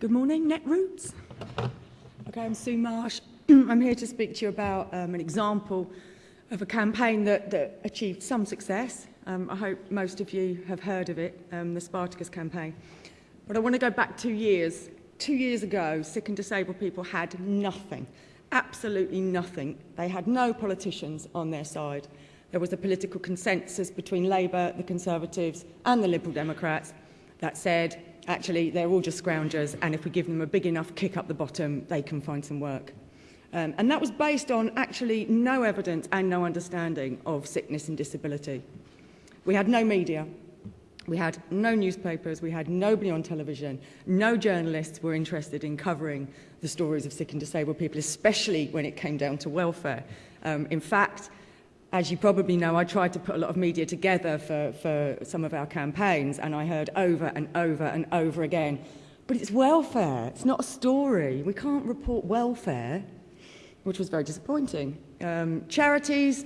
Good morning, Netroots. Okay, I'm Sue Marsh. I'm here to speak to you about um, an example of a campaign that, that achieved some success. Um, I hope most of you have heard of it, um, the Spartacus campaign. But I want to go back two years. Two years ago, sick and disabled people had nothing, absolutely nothing. They had no politicians on their side. There was a political consensus between Labour, the Conservatives and the Liberal Democrats that said actually they're all just scroungers and if we give them a big enough kick up the bottom, they can find some work. Um, and that was based on actually no evidence and no understanding of sickness and disability. We had no media. We had no newspapers, we had nobody on television, no journalists were interested in covering the stories of sick and disabled people, especially when it came down to welfare. Um, in fact, as you probably know, I tried to put a lot of media together for, for some of our campaigns, and I heard over and over and over again, but it's welfare, it's not a story. We can't report welfare, which was very disappointing. Um, charities,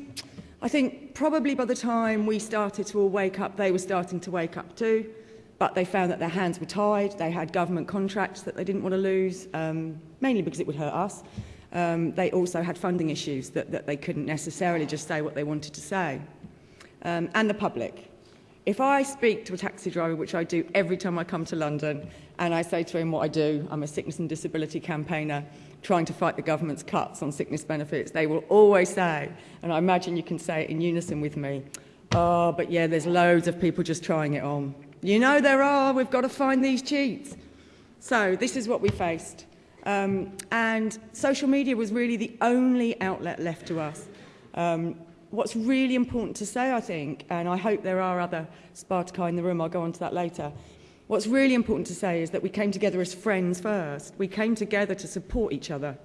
I think probably by the time we started to all wake up, they were starting to wake up too, but they found that their hands were tied, they had government contracts that they didn't want to lose, um, mainly because it would hurt us. Um, they also had funding issues that, that they couldn't necessarily just say what they wanted to say. Um, and the public. If I speak to a taxi driver, which I do every time I come to London, and I say to him what I do, I'm a sickness and disability campaigner trying to fight the government's cuts on sickness benefits, they will always say, and I imagine you can say it in unison with me, oh, but yeah, there's loads of people just trying it on. You know there are, we've got to find these cheats. So this is what we faced. Um, and social media was really the only outlet left to us. Um, what's really important to say, I think, and I hope there are other Spartaci in the room, I'll go on to that later, what's really important to say is that we came together as friends first. We came together to support each other.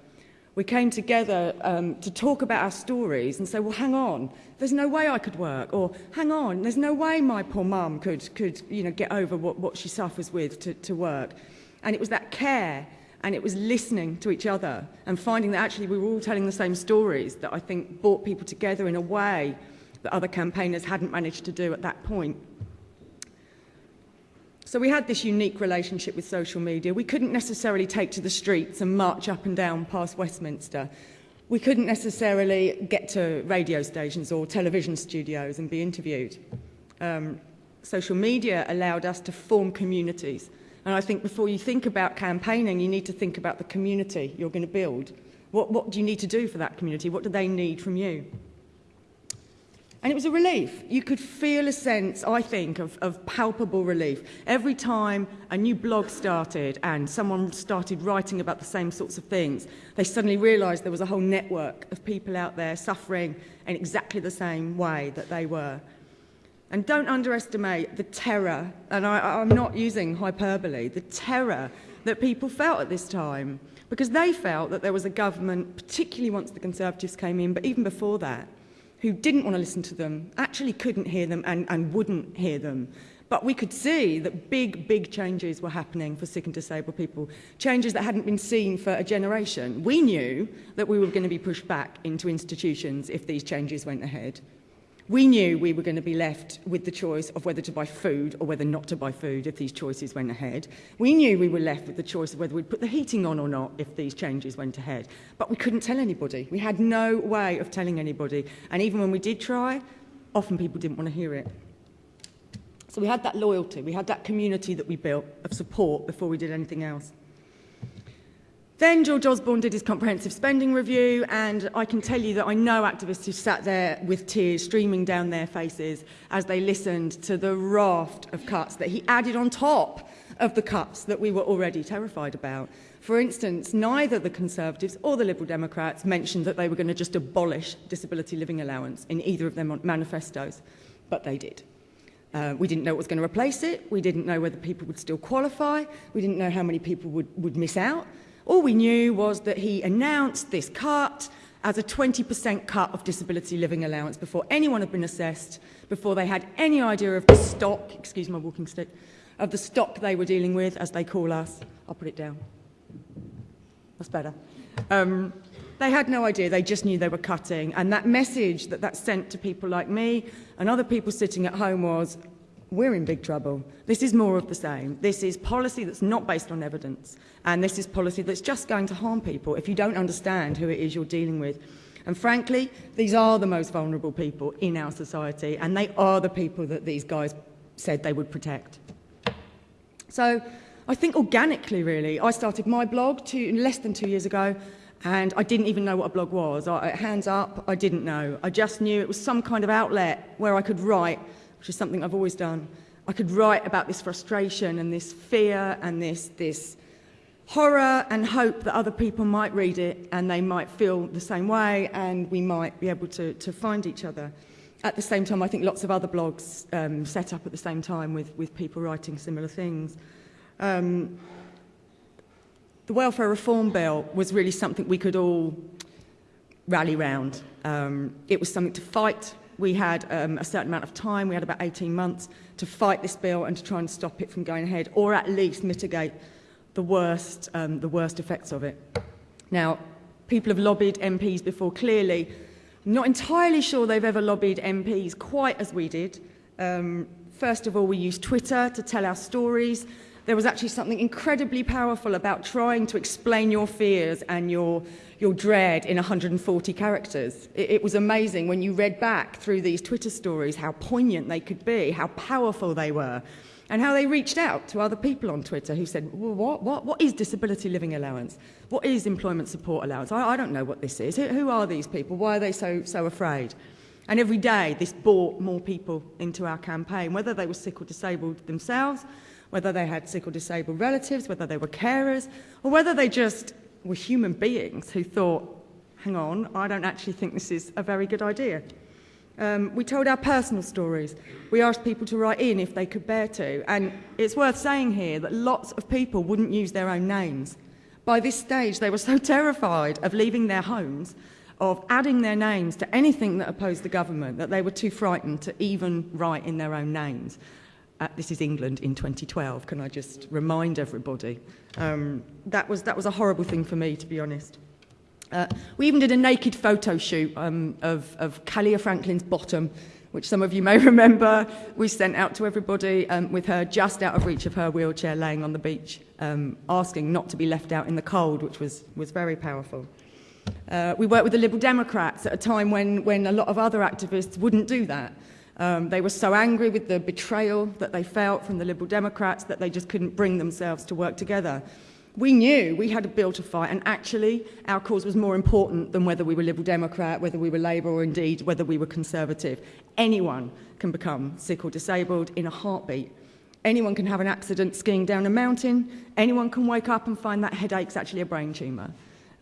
We came together um, to talk about our stories and say, well, hang on, there's no way I could work, or hang on, there's no way my poor mum could, could you know, get over what, what she suffers with to, to work. And it was that care and it was listening to each other and finding that actually we were all telling the same stories that I think brought people together in a way that other campaigners hadn't managed to do at that point. So we had this unique relationship with social media. We couldn't necessarily take to the streets and march up and down past Westminster. We couldn't necessarily get to radio stations or television studios and be interviewed. Um, social media allowed us to form communities And I think before you think about campaigning, you need to think about the community you're going to build. What, what do you need to do for that community? What do they need from you? And it was a relief. You could feel a sense, I think, of, of palpable relief. Every time a new blog started and someone started writing about the same sorts of things, they suddenly realised there was a whole network of people out there suffering in exactly the same way that they were. And don't underestimate the terror, and I, I'm not using hyperbole, the terror that people felt at this time, because they felt that there was a government, particularly once the Conservatives came in, but even before that, who didn't want to listen to them, actually couldn't hear them and, and wouldn't hear them. But we could see that big, big changes were happening for sick and disabled people, changes that hadn't been seen for a generation. We knew that we were going to be pushed back into institutions if these changes went ahead. We knew we were going to be left with the choice of whether to buy food or whether not to buy food if these choices went ahead. We knew we were left with the choice of whether we'd put the heating on or not if these changes went ahead. But we couldn't tell anybody. We had no way of telling anybody. And even when we did try, often people didn't want to hear it. So we had that loyalty, we had that community that we built of support before we did anything else. Then George Osborne did his comprehensive spending review, and I can tell you that I know activists who sat there with tears streaming down their faces as they listened to the raft of cuts that he added on top of the cuts that we were already terrified about. For instance, neither the Conservatives or the Liberal Democrats mentioned that they were going to just abolish disability living allowance in either of their manifestos, but they did. Uh, we didn't know what was going to replace it. We didn't know whether people would still qualify. We didn't know how many people would, would miss out. All we knew was that he announced this cut as a 20% cut of disability living allowance before anyone had been assessed, before they had any idea of the stock, excuse my walking stick, of the stock they were dealing with, as they call us. I'll put it down. That's better. Um, they had no idea, they just knew they were cutting. And that message that that sent to people like me and other people sitting at home was, we're in big trouble. This is more of the same. This is policy that's not based on evidence, and this is policy that's just going to harm people if you don't understand who it is you're dealing with. And frankly, these are the most vulnerable people in our society, and they are the people that these guys said they would protect. So I think organically, really, I started my blog two, less than two years ago, and I didn't even know what a blog was. I, hands up, I didn't know. I just knew it was some kind of outlet where I could write which is something I've always done, I could write about this frustration and this fear and this, this horror and hope that other people might read it and they might feel the same way and we might be able to, to find each other. At the same time, I think lots of other blogs um, set up at the same time with, with people writing similar things. Um, the welfare reform bill was really something we could all rally round. Um, it was something to fight we had um, a certain amount of time, we had about 18 months to fight this bill and to try and stop it from going ahead, or at least mitigate the worst, um, the worst effects of it. Now, people have lobbied MPs before, clearly. I'm not entirely sure they've ever lobbied MPs quite as we did. Um, first of all, we used Twitter to tell our stories. There was actually something incredibly powerful about trying to explain your fears and your your dread in 140 characters. It, it was amazing when you read back through these Twitter stories how poignant they could be, how powerful they were, and how they reached out to other people on Twitter who said, well, what, what, what is disability living allowance? What is employment support allowance? I, I don't know what this is. Who, who are these people? Why are they so, so afraid? And every day, this brought more people into our campaign, whether they were sick or disabled themselves, whether they had sick or disabled relatives, whether they were carers, or whether they just were human beings who thought, hang on, I don't actually think this is a very good idea. Um, we told our personal stories. We asked people to write in if they could bear to. And it's worth saying here that lots of people wouldn't use their own names. By this stage, they were so terrified of leaving their homes, of adding their names to anything that opposed the government, that they were too frightened to even write in their own names. Uh, this is England in 2012, can I just remind everybody? Um, that, was, that was a horrible thing for me, to be honest. Uh, we even did a naked photo shoot um, of, of Kaliya Franklin's bottom, which some of you may remember. We sent out to everybody um, with her just out of reach of her wheelchair laying on the beach, um, asking not to be left out in the cold, which was, was very powerful. Uh, we worked with the Liberal Democrats at a time when, when a lot of other activists wouldn't do that. Um, they were so angry with the betrayal that they felt from the Liberal Democrats that they just couldn't bring themselves to work together. We knew we had a bill to fight, and actually, our cause was more important than whether we were Liberal Democrat, whether we were Labour, or indeed whether we were Conservative. Anyone can become sick or disabled in a heartbeat. Anyone can have an accident skiing down a mountain. Anyone can wake up and find that headache's actually a brain tumour.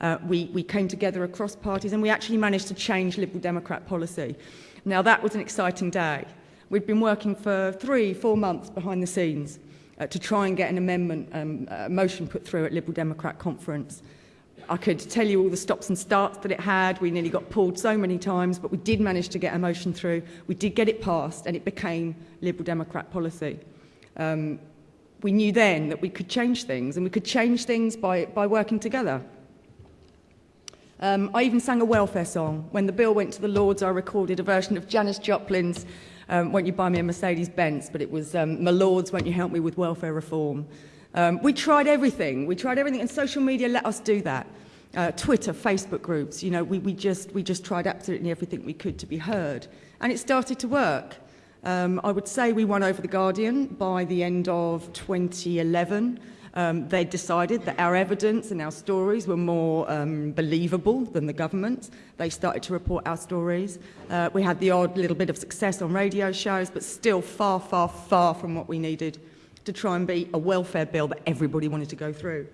Uh, we, we came together across parties and we actually managed to change Liberal Democrat policy. Now that was an exciting day. We'd been working for three, four months behind the scenes uh, to try and get an amendment um, uh, motion put through at Liberal Democrat conference. I could tell you all the stops and starts that it had. We nearly got pulled so many times, but we did manage to get a motion through. We did get it passed, and it became Liberal Democrat policy. Um, we knew then that we could change things, and we could change things by, by working together. Um, I even sang a welfare song. When the bill went to the Lords, I recorded a version of Janis Joplin's um, Won't You Buy Me a Mercedes Benz, but it was um, My Lords, Won't You Help Me with Welfare Reform. Um, we tried everything. We tried everything, and social media let us do that. Uh, Twitter, Facebook groups, you know, we, we, just, we just tried absolutely everything we could to be heard. And it started to work. Um, I would say we won over The Guardian by the end of 2011. Um, they decided that our evidence and our stories were more um, believable than the government. They started to report our stories. Uh, we had the odd little bit of success on radio shows, but still far, far, far from what we needed to try and be a welfare bill that everybody wanted to go through.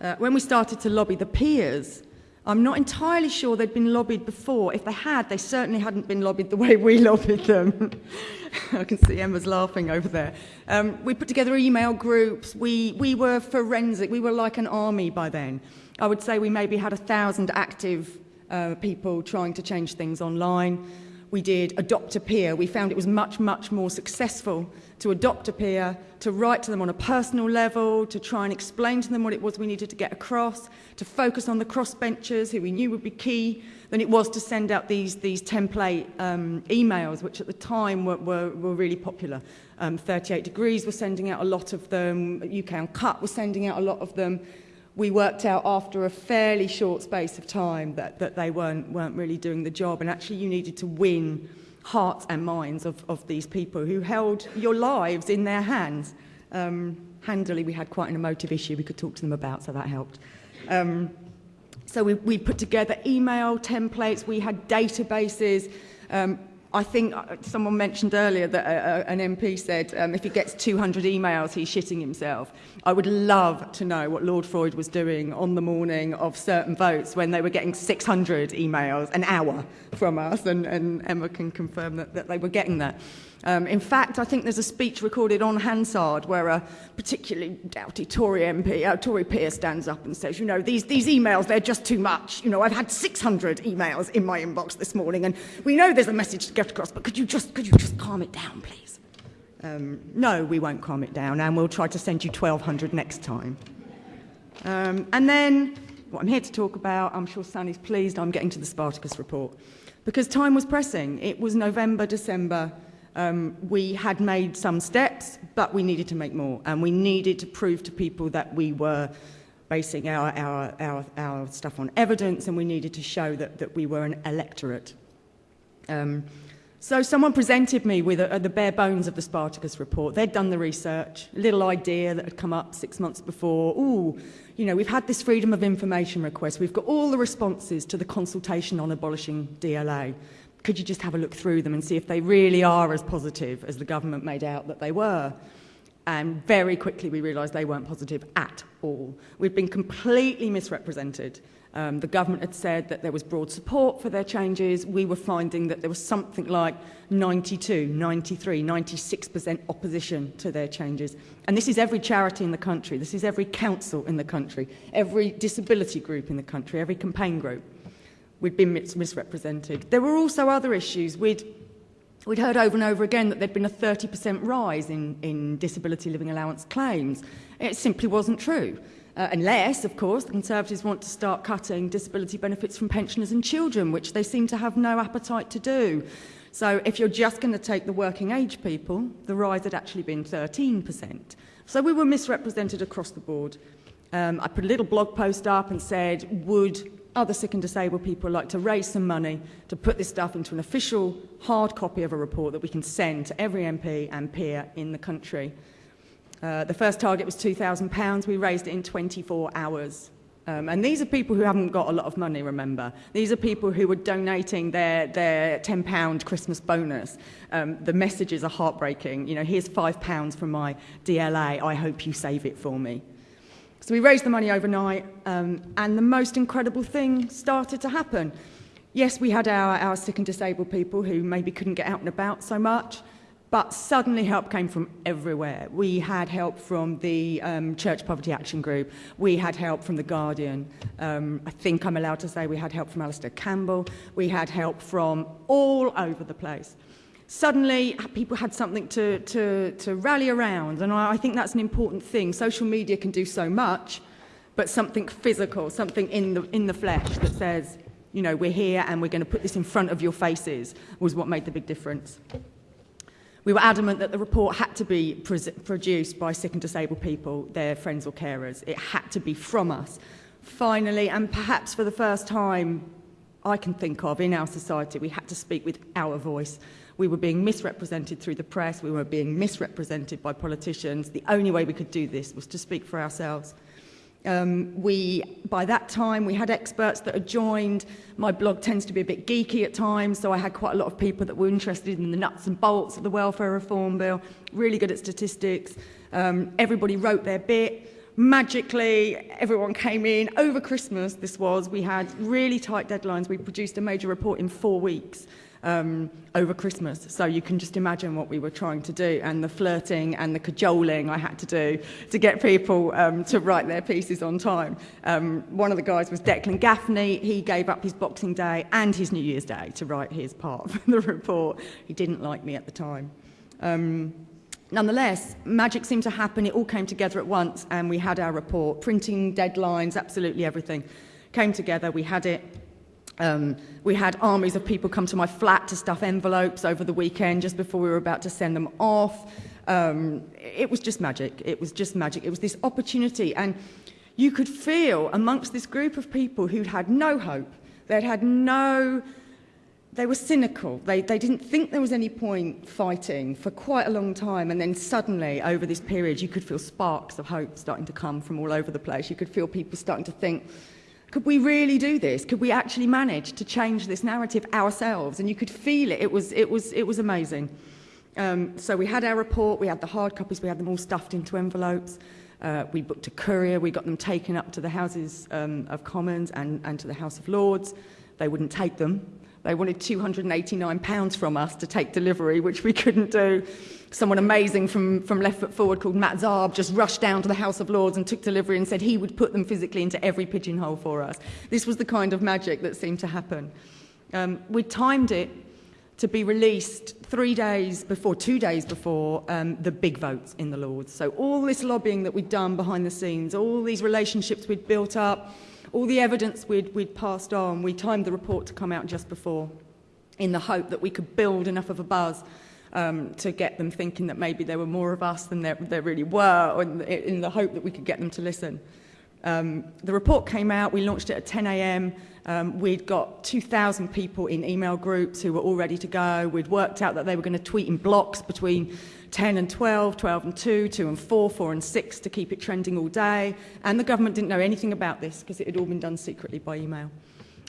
Uh, when we started to lobby the peers, I'm not entirely sure they'd been lobbied before. If they had, they certainly hadn't been lobbied the way we lobbied them. I can see Emma's laughing over there. Um, we put together email groups. We, we were forensic. We were like an army by then. I would say we maybe had a thousand active uh, people trying to change things online. we did adopt a peer. We found it was much, much more successful to adopt a peer, to write to them on a personal level, to try and explain to them what it was we needed to get across, to focus on the crossbenchers who we knew would be key, than it was to send out these, these template um, emails, which at the time were, were, were really popular. Um, 38 Degrees were sending out a lot of them, UK Uncut was sending out a lot of them. we worked out after a fairly short space of time that, that they weren't, weren't really doing the job. And actually you needed to win hearts and minds of, of these people who held your lives in their hands. Um, handily, we had quite an emotive issue we could talk to them about, so that helped. Um, so we, we put together email templates, we had databases, um, I think uh, someone mentioned earlier that uh, uh an MP said um, if he gets 200 emails, he's shitting himself. I would love to know what Lord Freud was doing on the morning of certain votes when they were getting 600 emails an hour from us, and, and Emma can confirm that, that they were getting that. Um, in fact, I think there's a speech recorded on Hansard where a particularly doughty Tory MP, uh, Tory peer stands up and says, you know, these, these emails, they're just too much. You know, I've had 600 emails in my inbox this morning and we know there's a message to get across, but could you just, could you just calm it down, please? Um, no, we won't calm it down and we'll try to send you 1,200 next time. Um, and then what I'm here to talk about, I'm sure Sunny's pleased I'm getting to the Spartacus report. Because time was pressing. It was November, December Um, we had made some steps, but we needed to make more, and we needed to prove to people that we were basing our, our, our, our stuff on evidence, and we needed to show that, that we were an electorate. Um, so someone presented me with a, a, the bare bones of the Spartacus report. They'd done the research, a little idea that had come up six months before. Ooh, you know, we've had this freedom of information request. We've got all the responses to the consultation on abolishing DLA could you just have a look through them and see if they really are as positive as the government made out that they were? And very quickly we realised they weren't positive at all. We'd been completely misrepresented. Um, the government had said that there was broad support for their changes. We were finding that there was something like 92, 93, 96% opposition to their changes. And this is every charity in the country. This is every council in the country, every disability group in the country, every campaign group we'd been mis misrepresented. There were also other issues. We'd, we'd heard over and over again that there'd been a 30% rise in, in disability living allowance claims. It simply wasn't true. Uh, unless, of course, the Conservatives want to start cutting disability benefits from pensioners and children, which they seem to have no appetite to do. So if you're just going to take the working age people, the rise had actually been 13%. So we were misrepresented across the board. Um, I put a little blog post up and said, would other sick and disabled people like to raise some money to put this stuff into an official hard copy of a report that we can send to every MP and peer in the country. Uh, the first target was £2,000. We raised it in 24 hours. Um, and these are people who haven't got a lot of money, remember. These are people who were donating their, their £10 Christmas bonus. Um, the messages are heartbreaking. You know, here's £5 from my DLA. I hope you save it for me. So we raised the money overnight, um, and the most incredible thing started to happen. Yes, we had our, our sick and disabled people who maybe couldn't get out and about so much, but suddenly help came from everywhere. We had help from the um, Church Poverty Action Group. We had help from The Guardian. Um, I think I'm allowed to say we had help from Alastair Campbell. We had help from all over the place suddenly people had something to, to, to rally around. And I, I think that's an important thing. Social media can do so much, but something physical, something in the, in the flesh that says, you know, we're here and we're going to put this in front of your faces was what made the big difference. We were adamant that the report had to be produced by sick and disabled people, their friends or carers. It had to be from us. Finally, and perhaps for the first time I can think of in our society, we had to speak with our voice. We were being misrepresented through the press. We were being misrepresented by politicians. The only way we could do this was to speak for ourselves. Um, we, by that time, we had experts that had joined. My blog tends to be a bit geeky at times, so I had quite a lot of people that were interested in the nuts and bolts of the welfare reform bill, really good at statistics. Um, everybody wrote their bit. Magically, everyone came in. Over Christmas, this was, we had really tight deadlines. We produced a major report in four weeks. Um, over Christmas. So you can just imagine what we were trying to do and the flirting and the cajoling I had to do to get people um, to write their pieces on time. Um, one of the guys was Declan Gaffney. He gave up his Boxing Day and his New Year's Day to write his part of the report. He didn't like me at the time. Um, Nonetheless, magic seemed to happen. It all came together at once, and we had our report. Printing deadlines, absolutely everything came together. We had it. Um, we had armies of people come to my flat to stuff envelopes over the weekend just before we were about to send them off. Um, it was just magic. It was just magic. It was this opportunity. And you could feel amongst this group of people who'd had no hope, they'd had no they were cynical. They, they didn't think there was any point fighting for quite a long time. And then suddenly, over this period, you could feel sparks of hope starting to come from all over the place. You could feel people starting to think, could we really do this? Could we actually manage to change this narrative ourselves? And you could feel it. It was, it was, it was amazing. Um, so we had our report, we had the hard copies, we had them all stuffed into envelopes. Uh, we booked a courier, we got them taken up to the Houses um, of Commons and, and to the House of Lords. They wouldn't take them. They wanted £289 from us to take delivery, which we couldn't do. Someone amazing from, from Left Foot Forward called Matt Zarb just rushed down to the House of Lords and took delivery and said he would put them physically into every pigeonhole for us. This was the kind of magic that seemed to happen. Um, we timed it to be released three days before, two days before um, the big votes in the Lords. So all this lobbying that we'd done behind the scenes, all these relationships we'd built up, all the evidence we'd, we'd passed on, we timed the report to come out just before in the hope that we could build enough of a buzz um, to get them thinking that maybe there were more of us than there, there really were, in in the hope that we could get them to listen. Um, the report came out, we launched it at 10 a.m. Um, we'd got 2,000 people in email groups who were all ready to go. We'd worked out that they were going to tweet in blocks between 10 and 12, 12 and 2, 2 and 4, 4 and 6 to keep it trending all day. And the government didn't know anything about this because it had all been done secretly by email.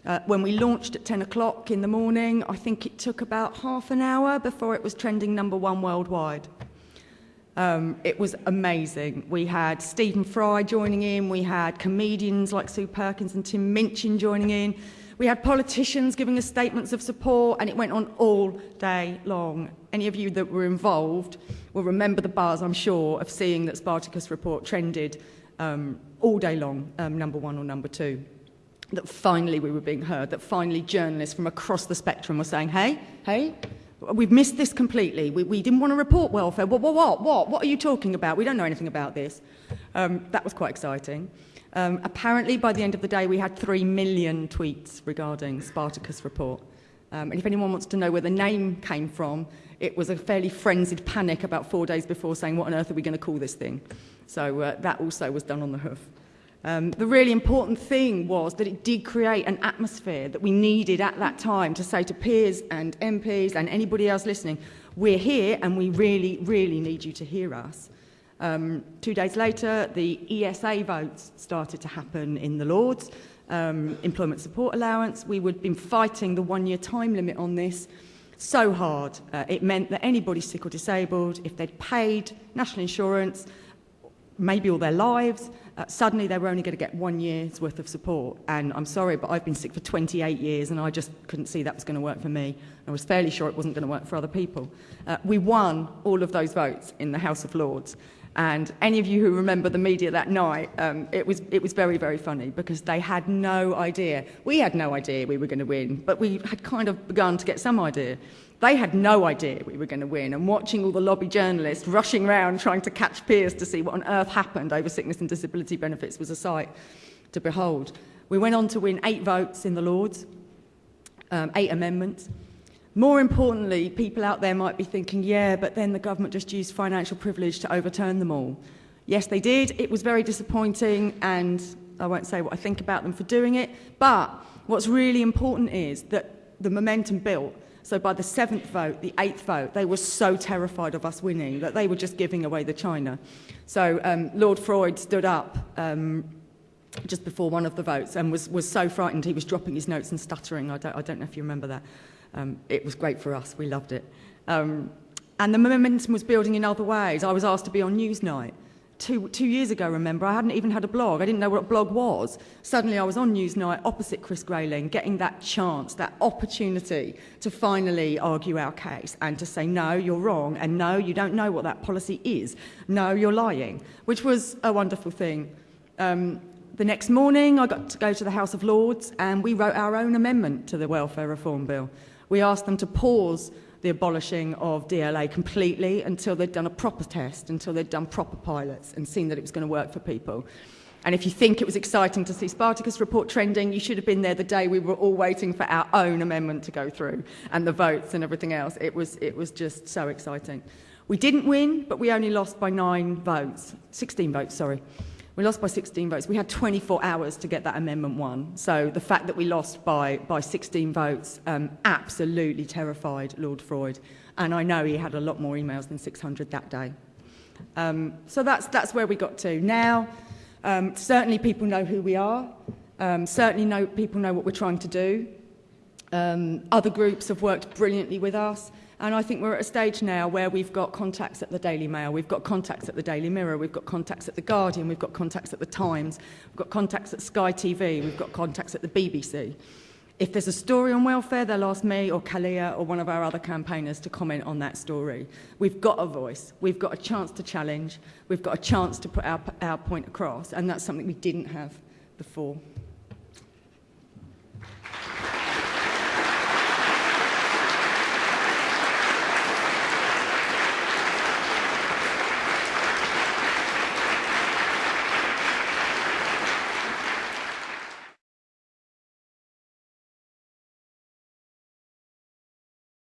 Uh, when we launched at 10 o'clock in the morning, I think it took about half an hour before it was trending number one worldwide. Um, it was amazing. We had Stephen Fry joining in, we had comedians like Sue Perkins and Tim Minchin joining in, we had politicians giving us statements of support, and it went on all day long. Any of you that were involved will remember the buzz, I'm sure, of seeing that Spartacus report trended um, all day long, um, number one or number two. That finally we were being heard, that finally journalists from across the spectrum were saying, hey, hey, we've missed this completely. We, we didn't want to report welfare. What, what, what, what? What are you talking about? We don't know anything about this. Um, that was quite exciting. Um, apparently, by the end of the day, we had 3 million tweets regarding Spartacus report. Um, and if anyone wants to know where the name came from, it was a fairly frenzied panic about four days before saying, what on earth are we going to call this thing? So uh, that also was done on the hoof. Um, the really important thing was that it did create an atmosphere that we needed at that time to say to peers and MPs and anybody else listening, we're here and we really, really need you to hear us. Um, two days later, the ESA votes started to happen in the Lords, um, employment support allowance. We would have been fighting the one-year time limit on this so hard. Uh, it meant that anybody sick or disabled, if they'd paid national insurance, maybe all their lives, uh, suddenly they were only going to get one year's worth of support. And I'm sorry, but I've been sick for 28 years and I just couldn't see that was going to work for me. I was fairly sure it wasn't going to work for other people. Uh, we won all of those votes in the House of Lords. And any of you who remember the media that night, um, it, was, it was very, very funny because they had no idea. We had no idea we were going to win, but we had kind of begun to get some idea. They had no idea we were going to win, and watching all the lobby journalists rushing around trying to catch peers to see what on earth happened over sickness and disability benefits was a sight to behold. We went on to win eight votes in the Lords, um, eight amendments. More importantly, people out there might be thinking, yeah, but then the government just used financial privilege to overturn them all. Yes, they did. It was very disappointing, and I won't say what I think about them for doing it. But what's really important is that the momentum built. So by the seventh vote, the eighth vote, they were so terrified of us winning that they were just giving away the China. So um, Lord Freud stood up um, just before one of the votes and was, was so frightened he was dropping his notes and stuttering. I don't, I don't know if you remember that. Um, it was great for us. We loved it. Um, and the momentum was building in other ways. I was asked to be on Newsnight. two, two years ago, remember, I hadn't even had a blog. I didn't know what a blog was. Suddenly I was on Newsnight opposite Chris Grayling, getting that chance, that opportunity to finally argue our case and to say, no, you're wrong, and no, you don't know what that policy is. No, you're lying, which was a wonderful thing. Um, the next morning, I got to go to the House of Lords and we wrote our own amendment to the Welfare Reform Bill. We asked them to pause the abolishing of DLA completely until they'd done a proper test, until they'd done proper pilots and seen that it was going to work for people. And if you think it was exciting to see Spartacus report trending, you should have been there the day we were all waiting for our own amendment to go through and the votes and everything else. It was, it was just so exciting. We didn't win, but we only lost by nine votes, 16 votes, sorry. We lost by 16 votes. We had 24 hours to get that amendment won. So the fact that we lost by, by 16 votes um, absolutely terrified Lord Freud. And I know he had a lot more emails than 600 that day. Um, so that's, that's where we got to. Now, um, certainly people know who we are. Um, certainly know, people know what we're trying to do. Um, other groups have worked brilliantly with us. And I think we're at a stage now where we've got contacts at the Daily Mail, we've got contacts at the Daily Mirror, we've got contacts at the Guardian, we've got contacts at the Times, we've got contacts at Sky TV, we've got contacts at the BBC. If there's a story on welfare, they'll ask me or Kaliya or one of our other campaigners to comment on that story. We've got a voice, we've got a chance to challenge, we've got a chance to put our, our point across, and that's something we didn't have before.